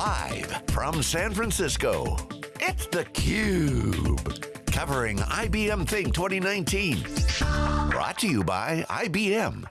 Live from San Francisco, it's theCUBE. Covering IBM Think 2019. Brought to you by IBM.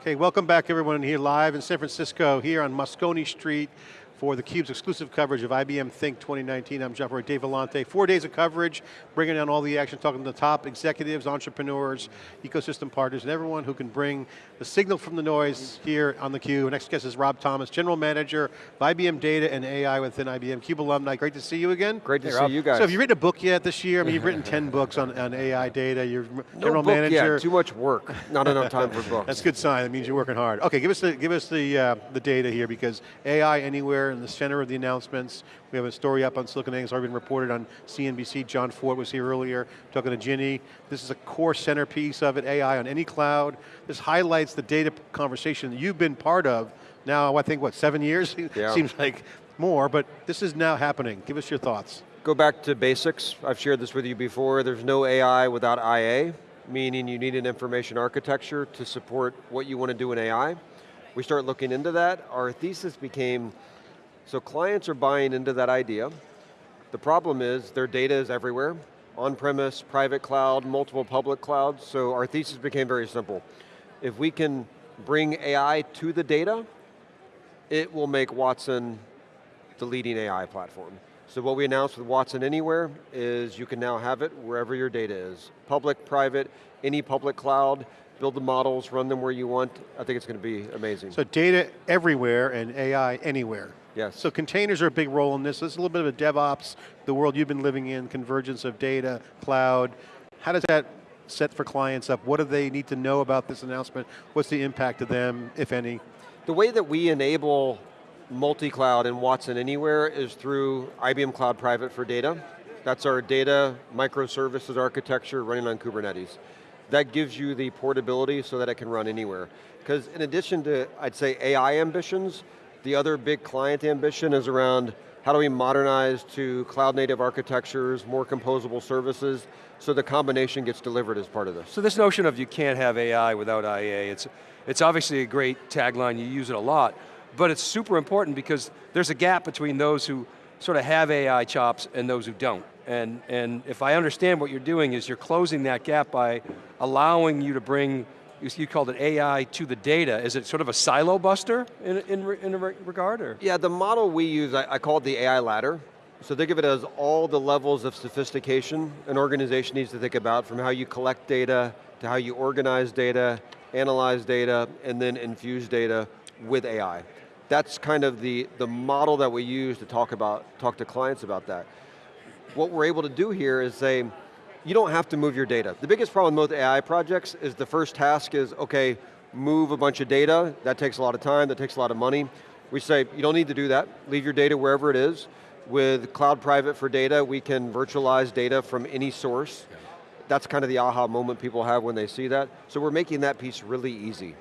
Okay, welcome back everyone here live in San Francisco, here on Moscone Street for theCUBE's exclusive coverage of IBM Think 2019. I'm John Furrier, Dave Vellante. Four days of coverage, bringing down all the action, talking to the top executives, entrepreneurs, ecosystem partners, and everyone who can bring the signal from the noise here on theCUBE. Next guest is Rob Thomas, General Manager of IBM Data and AI within IBM. CUBE alumni, great to see you again. Great to hey, see Rob. you guys. So have you written a book yet this year? I mean, you've written 10 books on, on AI data, you're no General book Manager. Yet. too much work, not enough time for books. That's a good sign, that means you're working hard. Okay, give us the, give us the, uh, the data here because AI anywhere in the center of the announcements. We have a story up on SiliconANGLE, it's already been reported on CNBC. John Fortt was here earlier talking to Ginny. This is a core centerpiece of it, AI on any cloud. This highlights the data conversation that you've been part of now, I think, what, seven years? Yeah. Seems like more, but this is now happening. Give us your thoughts. Go back to basics. I've shared this with you before. There's no AI without IA, meaning you need an information architecture to support what you want to do in AI. We start looking into that. Our thesis became, so clients are buying into that idea. The problem is their data is everywhere, on-premise, private cloud, multiple public clouds, so our thesis became very simple. If we can bring AI to the data, it will make Watson the leading AI platform. So what we announced with Watson Anywhere is you can now have it wherever your data is. Public, private, any public cloud, build the models, run them where you want. I think it's going to be amazing. So data everywhere and AI anywhere. Yes. So containers are a big role in this. This is a little bit of a DevOps, the world you've been living in, convergence of data, cloud. How does that set for clients up? What do they need to know about this announcement? What's the impact to them, if any? The way that we enable multi-cloud in Watson Anywhere is through IBM Cloud Private for Data. That's our data microservices architecture running on Kubernetes. That gives you the portability so that it can run anywhere. Because in addition to, I'd say, AI ambitions, the other big client ambition is around how do we modernize to cloud native architectures, more composable services, so the combination gets delivered as part of this. So this notion of you can't have AI without IA, it's, it's obviously a great tagline, you use it a lot, but it's super important because there's a gap between those who sort of have AI chops and those who don't. And, and if I understand what you're doing is you're closing that gap by allowing you to bring you called it AI to the data. Is it sort of a silo buster in, in, in a regard? Or? Yeah, the model we use, I, I call it the AI ladder. So think of it as all the levels of sophistication an organization needs to think about from how you collect data, to how you organize data, analyze data, and then infuse data with AI. That's kind of the, the model that we use to talk about, talk to clients about that. What we're able to do here is say, you don't have to move your data. The biggest problem with most AI projects is the first task is, okay, move a bunch of data, that takes a lot of time, that takes a lot of money. We say, you don't need to do that, leave your data wherever it is. With Cloud Private for Data, we can virtualize data from any source. That's kind of the aha moment people have when they see that. So we're making that piece really easy.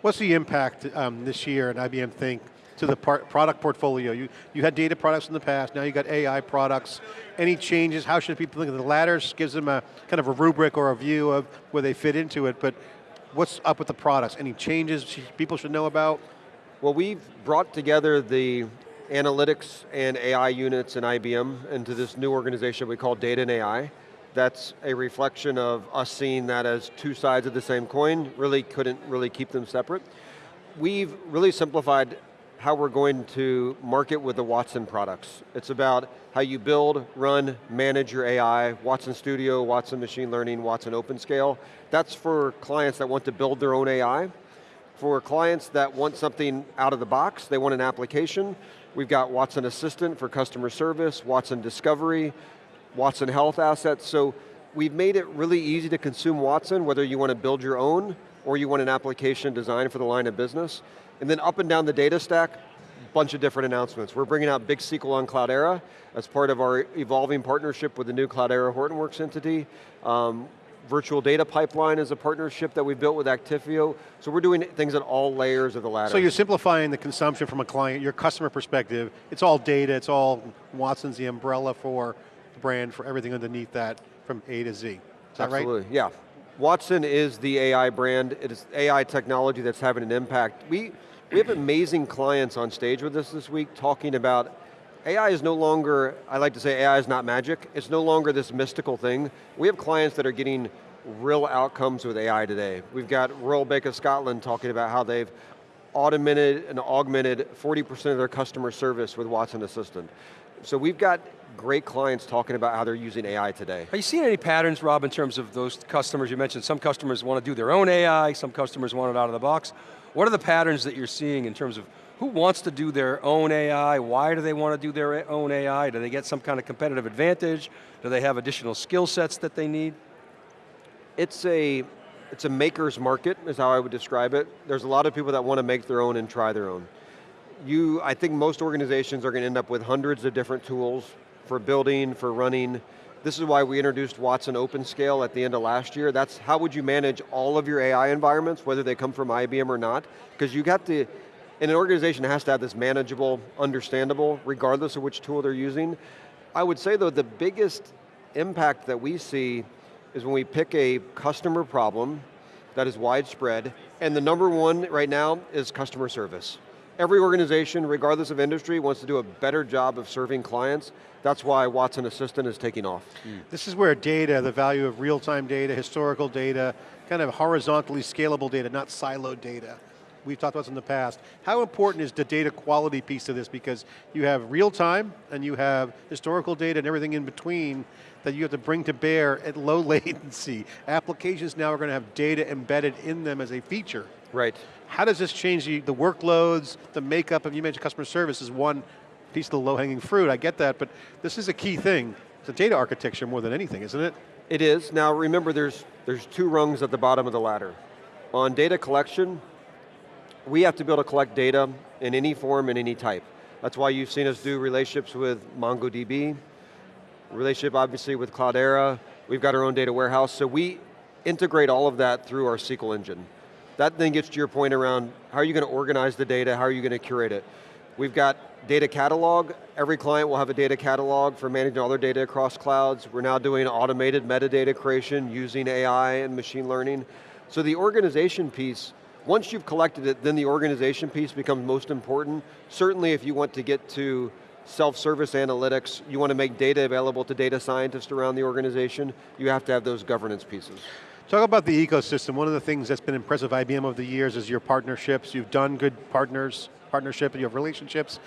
What's the impact um, this year at IBM Think to the product portfolio? You, you had data products in the past, now you got AI products. Any changes, how should people think of the ladders? Gives them a kind of a rubric or a view of where they fit into it, but what's up with the products? Any changes people should know about? Well, we've brought together the analytics and AI units in IBM into this new organization we call Data and AI. That's a reflection of us seeing that as two sides of the same coin, really couldn't really keep them separate. We've really simplified how we're going to market with the Watson products. It's about how you build, run, manage your AI, Watson Studio, Watson Machine Learning, Watson OpenScale. That's for clients that want to build their own AI. For clients that want something out of the box, they want an application, we've got Watson Assistant for customer service, Watson Discovery, Watson Health Assets, so we've made it really easy to consume Watson, whether you want to build your own or you want an application designed for the line of business. And then up and down the data stack, bunch of different announcements. We're bringing out Big SQL on Cloudera as part of our evolving partnership with the new Cloudera Hortonworks entity. Um, virtual data pipeline is a partnership that we built with Actifio. So we're doing things at all layers of the ladder. So you're simplifying the consumption from a client, your customer perspective. It's all data, it's all Watson's the umbrella for the brand, for everything underneath that from A to Z. Is that Absolutely, right? yeah. Watson is the AI brand. It is AI technology that's having an impact. We, we have amazing clients on stage with us this week talking about AI is no longer, I like to say AI is not magic. It's no longer this mystical thing. We have clients that are getting real outcomes with AI today. We've got Royal Bank of Scotland talking about how they've automated and augmented 40% of their customer service with Watson Assistant. So we've got great clients talking about how they're using AI today. Are you seeing any patterns, Rob, in terms of those customers? You mentioned some customers want to do their own AI, some customers want it out of the box. What are the patterns that you're seeing in terms of who wants to do their own AI? Why do they want to do their own AI? Do they get some kind of competitive advantage? Do they have additional skill sets that they need? It's a, it's a maker's market, is how I would describe it. There's a lot of people that want to make their own and try their own. You, I think most organizations are going to end up with hundreds of different tools for building, for running. This is why we introduced Watson OpenScale at the end of last year. That's how would you manage all of your AI environments, whether they come from IBM or not, because you got to, and an organization has to have this manageable, understandable, regardless of which tool they're using. I would say though, the biggest impact that we see is when we pick a customer problem that is widespread, and the number one right now is customer service. Every organization, regardless of industry, wants to do a better job of serving clients. That's why Watson Assistant is taking off. Mm. This is where data, the value of real-time data, historical data, kind of horizontally scalable data, not siloed data. We've talked about this in the past. How important is the data quality piece of this? Because you have real time, and you have historical data and everything in between that you have to bring to bear at low latency. Applications now are going to have data embedded in them as a feature. Right. How does this change the, the workloads, the makeup of, you mentioned customer service is one piece of the low-hanging fruit, I get that, but this is a key thing. It's a data architecture more than anything, isn't it? It is. Now remember, there's, there's two rungs at the bottom of the ladder. On data collection, we have to be able to collect data in any form and any type. That's why you've seen us do relationships with MongoDB, relationship obviously with Cloudera, we've got our own data warehouse, so we integrate all of that through our SQL engine. That then gets to your point around how are you going to organize the data, how are you going to curate it. We've got data catalog. Every client will have a data catalog for managing all their data across clouds. We're now doing automated metadata creation using AI and machine learning. So the organization piece, once you've collected it, then the organization piece becomes most important. Certainly if you want to get to self-service analytics, you want to make data available to data scientists around the organization, you have to have those governance pieces. Talk about the ecosystem. One of the things that's been impressive IBM over the years is your partnerships. You've done good partners, partnership, you have relationships.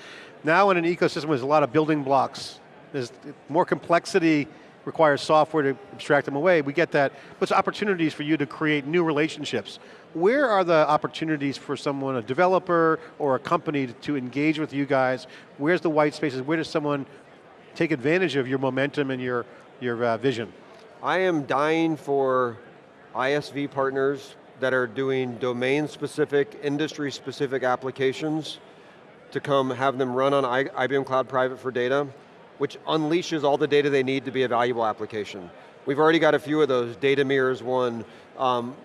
Now in an ecosystem, there's a lot of building blocks. There's more complexity requires software to abstract them away. We get that, but opportunities for you to create new relationships. Where are the opportunities for someone, a developer or a company to, to engage with you guys? Where's the white spaces? Where does someone take advantage of your momentum and your, your uh, vision? I am dying for ISV partners that are doing domain-specific, industry-specific applications to come have them run on IBM Cloud Private for Data, which unleashes all the data they need to be a valuable application. We've already got a few of those, Data Mirrors one, um,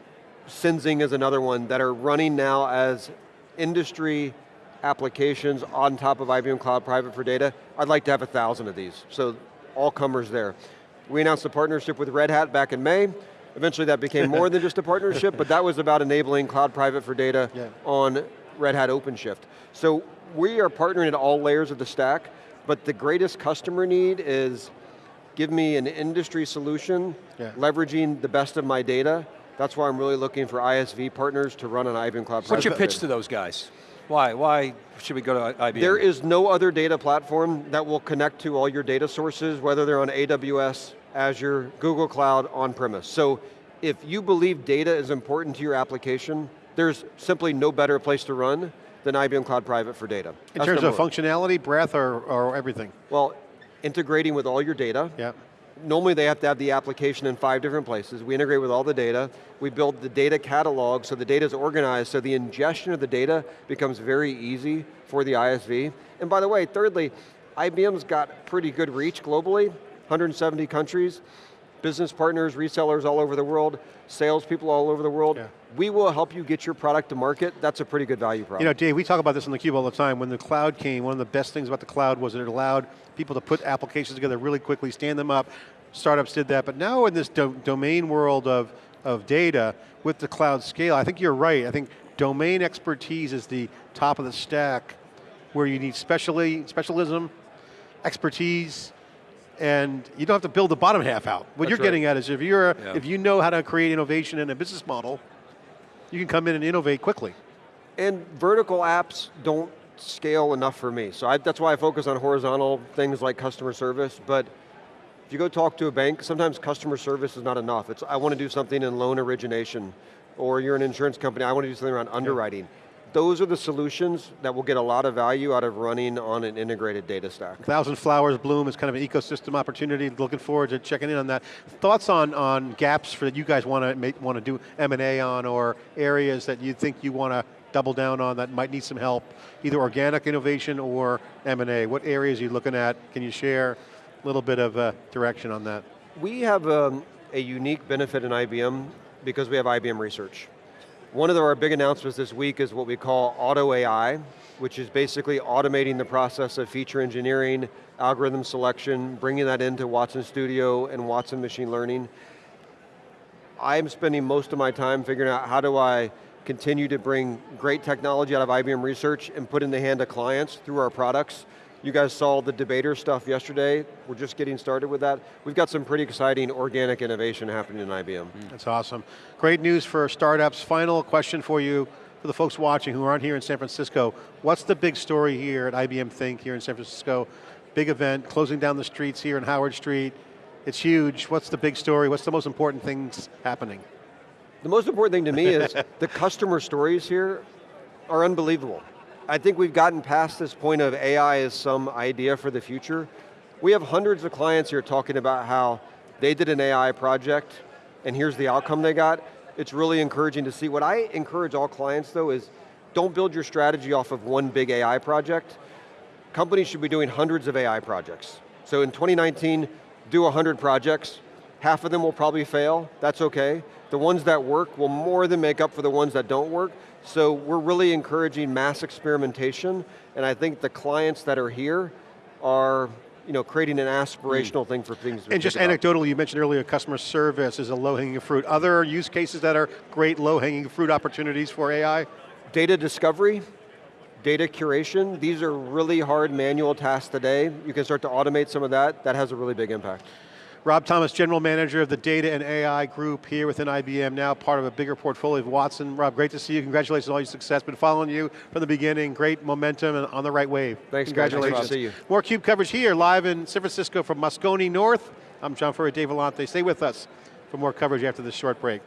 Senzing is another one, that are running now as industry applications on top of IBM Cloud Private for Data. I'd like to have a thousand of these, so all comers there. We announced a partnership with Red Hat back in May. Eventually that became more than just a partnership, but that was about enabling cloud private for data yeah. on Red Hat OpenShift. So we are partnering at all layers of the stack, but the greatest customer need is give me an industry solution, yeah. leveraging the best of my data. That's why I'm really looking for ISV partners to run an IBM Cloud What's your pitch to those guys? Why, why should we go to IBM? There is no other data platform that will connect to all your data sources, whether they're on AWS, Azure, Google Cloud, on-premise. So if you believe data is important to your application, there's simply no better place to run than IBM Cloud Private for data. In That's terms of one. functionality, breadth, or, or everything? Well, integrating with all your data. Yeah. Normally they have to have the application in five different places. We integrate with all the data. We build the data catalog so the data is organized so the ingestion of the data becomes very easy for the ISV. And by the way, thirdly, IBM's got pretty good reach globally. 170 countries, business partners, resellers all over the world, salespeople all over the world. Yeah. We will help you get your product to market. That's a pretty good value prop. You know, Dave, we talk about this in the cube all the time. When the cloud came, one of the best things about the cloud was that it allowed people to put applications together really quickly, stand them up. Startups did that, but now in this do domain world of of data with the cloud scale. I think you're right. I think domain expertise is the top of the stack where you need specially, specialism, expertise, and you don't have to build the bottom half out. What That's you're right. getting at is if you're, Yeah. if you know how to create innovation in a business model, you can come in and innovate quickly. And vertical apps don't scale enough for me. So I, that's why I focus on horizontal things like customer service, but if you go talk to a bank, sometimes customer service is not enough. It's, I want to do something in loan origination, or you're an insurance company, I want to do something around underwriting. Those are the solutions that will get a lot of value out of running on an integrated data stack. Thousand Flowers Bloom is kind of an ecosystem opportunity. Looking forward to checking in on that. Thoughts on, on gaps for that you guys want to want to do M&A on or areas that you think you want to double down on that might need some help, either organic innovation or M&A. What areas are you looking at? Can you share a little bit of uh, direction on that? We have um, a unique benefit in IBM because we have IBM Research. One of our big announcements this week is what we call Auto AI, which is basically automating the process of feature engineering, algorithm selection, bringing that into Watson Studio and Watson Machine Learning. I'm spending most of my time figuring out how do I continue to bring great technology out of IBM Research and put in the hand of clients through our products. You guys saw the debater stuff yesterday. We're just getting started with that. We've got some pretty exciting organic innovation happening in IBM. Mm. That's awesome. Great news for startups. Final question for you, for the folks watching who aren't here in San Francisco. What's the big story here at IBM Think here in San Francisco? Big event, closing down the streets here in Howard Street. It's huge. What's the big story? What's the most important things happening? The most important thing to me is the customer stories here are unbelievable. I think we've gotten past this point of AI as some idea for the future. We have hundreds of clients here talking about how they did an AI project and here's the outcome they got. It's really encouraging to see. What I encourage all clients though is don't build your strategy off of one big AI project. Companies should be doing hundreds of AI projects. So in 2019, do 100 projects. Half of them will probably fail, that's okay. The ones that work will more than make up for the ones that don't work. So we're really encouraging mass experimentation, and I think the clients that are here are you know, creating an aspirational thing for things And just about. anecdotally, you mentioned earlier customer service is a low-hanging fruit. Other use cases that are great low-hanging fruit opportunities for AI? Data discovery, data curation, these are really hard manual tasks today. You can start to automate some of that, that has a really big impact. Rob Thomas, General Manager of the Data and AI Group here within IBM, now part of a bigger portfolio of Watson. Rob, great to see you. Congratulations on all your success. Been following you from the beginning. Great momentum and on the right wave. Thanks, guys. Congratulations. Nice to see you. More CUBE coverage here, live in San Francisco from Moscone North. I'm John Furrier, Dave Vellante. Stay with us for more coverage after this short break.